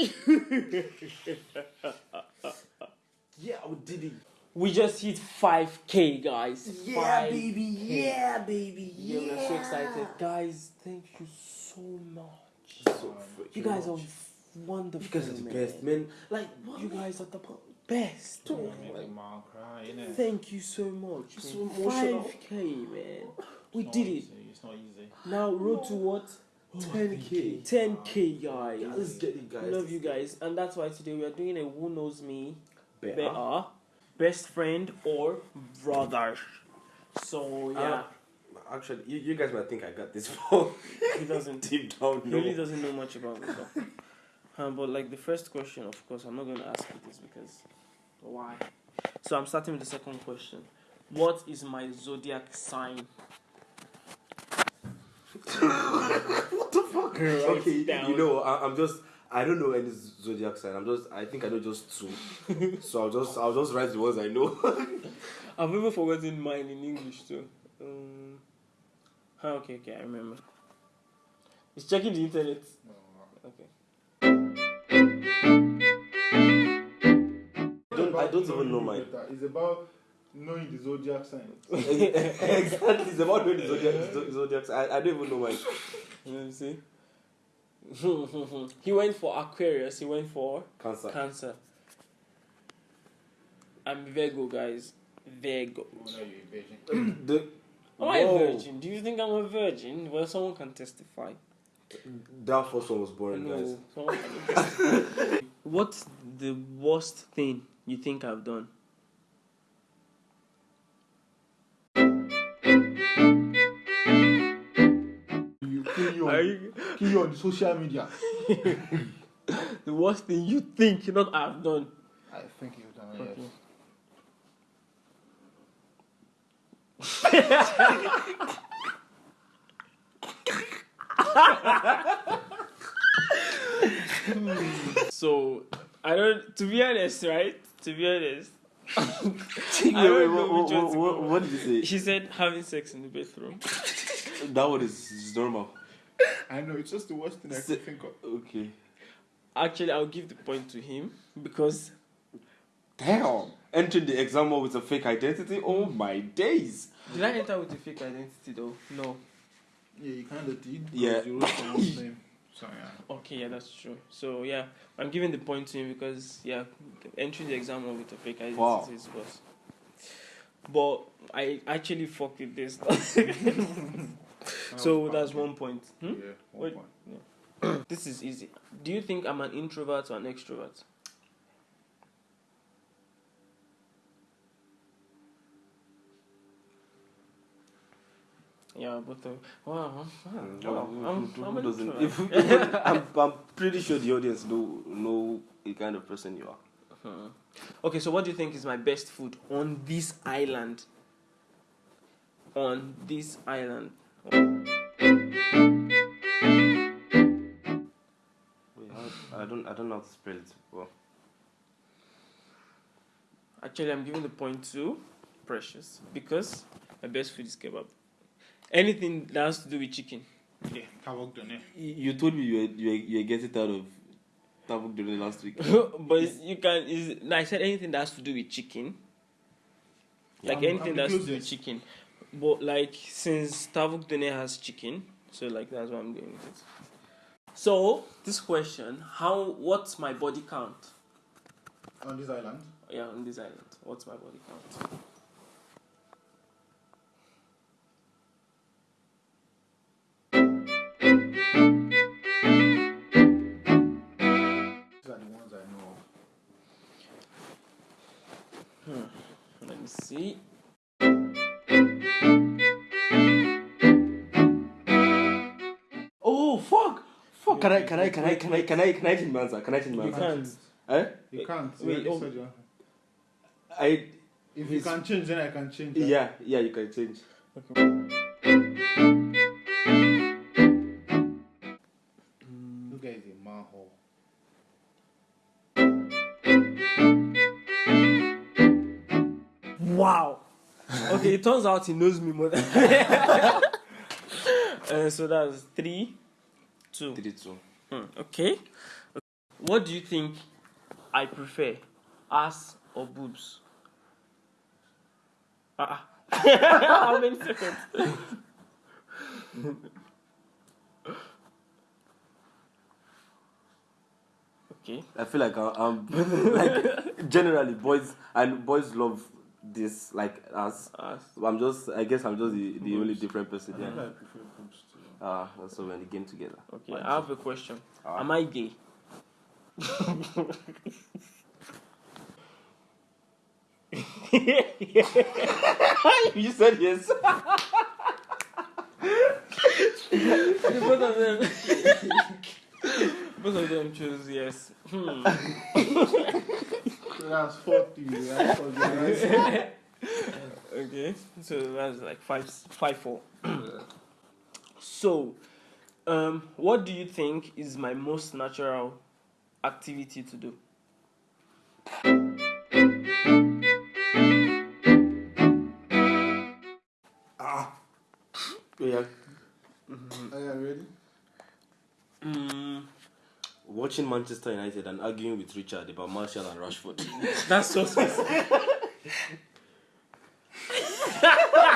yeah, we did it. We just hit 5k, guys. Yeah, 5K. baby. Yeah, baby. Yeah, Yeah, we're so excited. Guys, thank you so much. So You freaking guys are much. wonderful. You guys are the man. best, man. Like, what? You guys are the best. Make the man cry, innit? Thank you so much. You're so 5k, man. We did it. It's not easy. Now, road to what? 10k. 10k, guys. Yeah, let's get it, guys. Love you guys. And that's why today we are doing a Who Knows Me Better. Better. Best friend or brother. So, yeah. Actually, you, you guys might think I got this wrong. he doesn't. Deep down, He really doesn't know much about me though. Um, but like the first question, of course, I'm not going to ask you this because why? So I'm starting with the second question. What is my zodiac sign? What the fuck? Write okay, down. you know, I, I'm just. I don't know any zodiac sign. I'm just. I think I know just two. so I'll just. I'll just write the ones I know. I've even forgotten mine in English too. Um, ah, okay, okay, I remember. It's checking the internet. Okay. don't, I don't even know mine. It's about knowing the zodiac signs. exactly. It's about knowing the zodiac. zodiac sign. I, I don't even know mine. Let me see. he went for Aquarius. He went for Cancer. Cancer. I'm Virgo, guys. Virgo. Oh, you know you're a virgin. the, Am I a virgin? Do you think I'm a virgin? Well, someone can testify. That first one was boring, guys. No, someone can. What's the worst thing you think I've done? You kill on, you, kill you on the social media. the worst thing you think you not I've done? I think you've done it. Okay. Yes. So I don't. To be honest, right? To be honest, Wait, I wait, don't know what, which one what, what, what did you say? she said having sex in the bathroom. That one is, is normal. I know, it's just the worst thing I Se- can think of. Okay. Actually, I'll give the point to him because Damn. Entering the exam hall with a fake identity? Oh my days. did I enter with a fake identity though? No. Yeah, you kind of did. Yeah. You wrote someone's name. So, yeah. Okay, yeah, that's true. So yeah, I'm giving the point to him because yeah, entering the exam with a fake identity Wow. is worse. But I actually fucked with this. So that's one point. Hmm? Yeah, one point. This is easy. Do you think I'm an introvert or an extrovert? Yeah, but uh, wow, wow, who- I'm, who- I'm who an doesn't- if- I'm, I'm pretty sure the audience know know the kind of person you are. Hmm. Okay, so what do you think is my best food on this island? On this island. Wait, I, I don't I don't know how to spell it. Well, Actually, I'm giving the point to Precious because my best food is kebab. Anything that has to do with chicken. Yeah, Tavuk done you you told me you were you were, you were getting out of Tabuk Dole last week. but you can. Is, no, I said anything that has to do with chicken. Like I'm- anything I'm that has to do with chicken. But like since Tavuk Done has chicken, so like that's why I'm doing with it. So this question: How? What's my body count? On this island. Yeah, on this island. What's my body count? Can I can I can I can I can I can I change my answer? Can I change my You can't. Eh? You can't. You Wait, oh. said I If you can change, then I can change. that. yeah yeah you can change. You guys a manhole. Wow. Okay, it turns out he knows me more than. uh, so that's three, two. Three two. Hmm, okay. What do you think I prefer, ass or boobs? Uh-uh. How many seconds? okay. I feel like I, uh, I'm um, like generally boys and boys love this like us. Ass. I'm just I guess I'm just the, the only different person. I think Yeah. I prefer boobs too. Ah, so we're in the game together. Okay. I have a question. Ah. Am I gay? you said yes. both of them. both of them chose yes. Hmm. So that's 40. That's 40. That's- Okay, so that's like five, five, four. So, um, what do you think is my most natural activity to do? Ah. Yeah. Are you ready? Mm, Watching Manchester United and arguing with Richard about Martial and Rashford. that's so specific.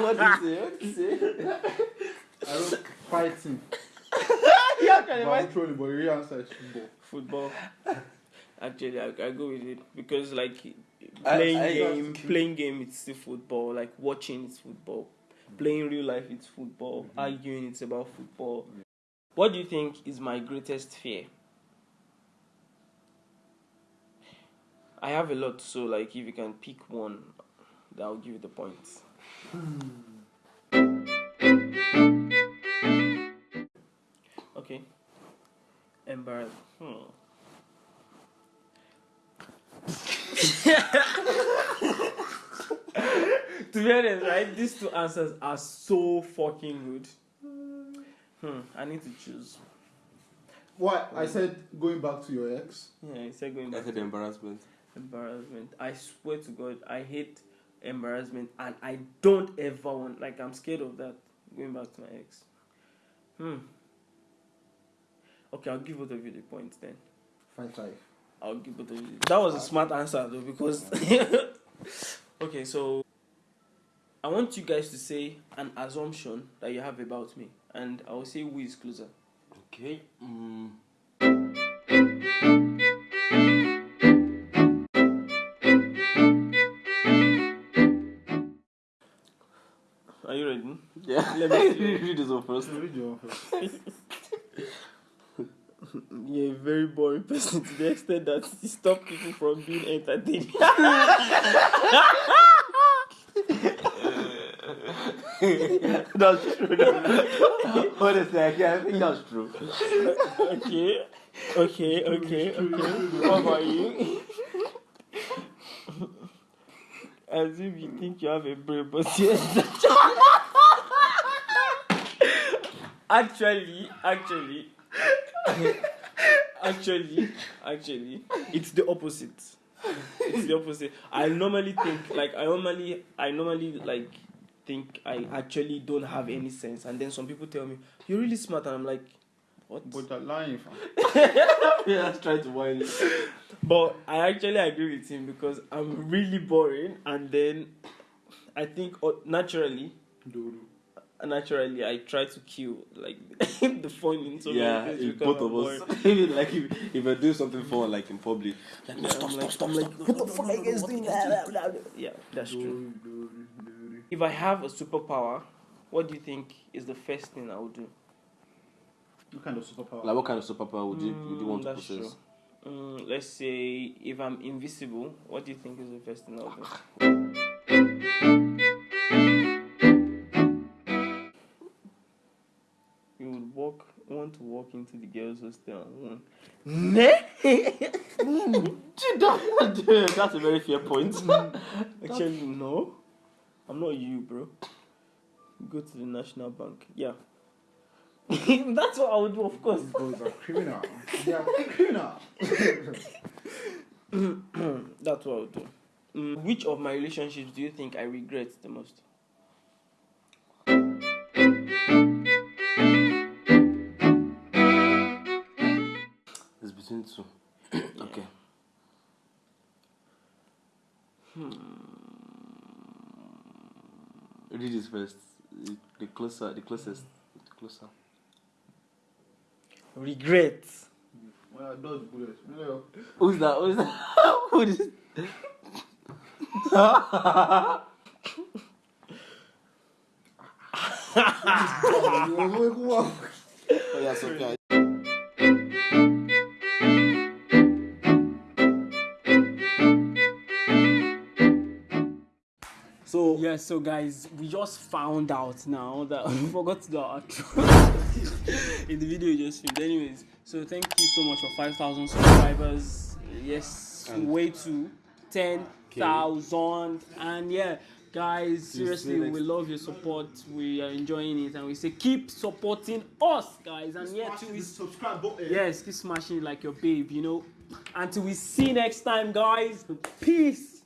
what do you say? What do you say? I wrote fighting. yeah, But I'm trolling, but the real answer is football. Football. Actually, I, I go with it because like playing I- game, playing game, it's still football. Like watching, it's football. Playing real life, it's football. Mm-hmm. Arguing, it's about football. What do you think is my greatest fear? I have a lot, so like if you can pick one, I'll give you the points. Hmm. Embarrassed. Hmm. to be honest, right? These two answers are so fucking good. Hmm. I need to choose. What? I said going back to your ex. Yeah, it's like going I said to embarrassment. embarrassment. I swear to God, I hate embarrassment, and I don't ever want. Like I'm scared of that. Going back to my ex. Hmm. Okay, I'll give both of you the points then. Five five. I'll give both of you. That was a smart answer though because. okay, so I want you guys to say an assumption that you have about me, and I will say who is closer. Okay. Mm. Are you ready? Yeah. Let me see. read this one first. So read your one first. You're a very boring person to the extent that you stop people from being entertained. that's true. Honestly, I, I think that's true. okay, okay, okay, okay. What about you? As if you think you have a brain, but yes. actually, actually, actually, actually, it's the opposite. It's the opposite. I normally think like I normally I normally like think I actually don't have any sense, and then some people tell me you're really smart, and I'm like, what? But you're lying. Yeah, let's try to it. But I actually agree with him because I'm really boring, and then I think uh, naturally, Dodo. Naturally, I try to kill like the fun in so yeah, many things if both of us. Even like if, if I do something for like in public, like, Yeah, stop, I'm stop, stop, stop. like, what the fuck are you guys doing? Yeah, that's true. If I have a superpower, what do you think is the first thing I would do? What kind of superpower? Like, what kind of superpower would you would you want to Mm, possess? true. Mm, let's say if I'm invisible, what do you think is the first thing I would do? Walk into the girls' hostel and one. That's a very fair point. Actually, no. I'm not you, bro. Go to the National Bank. Yeah. That's what I would do, of course. These boys are criminal. They are criminal. That's what I would do. Mm, which of my relationships do you think I regret the most? It's between two. Okay. Hmm. Read this first. The- The closer, the closest, the closer. Regret. Well, dodge bullets. No. Who's that? Who's that? Who is? Oh yeah, Sophia. So guys, we just found out now that we forgot to do our outro in the video you just filmed. Anyways, so thank you so much for 5,000 subscribers. Yes, And- way to 10,000. And yeah, guys, seriously, we love your support. We are enjoying it. And we say keep supporting us, guys. And yeah, till we subscribe button. Yes, keep smashing it like your babe, you know. Until we see next time, guys. Peace.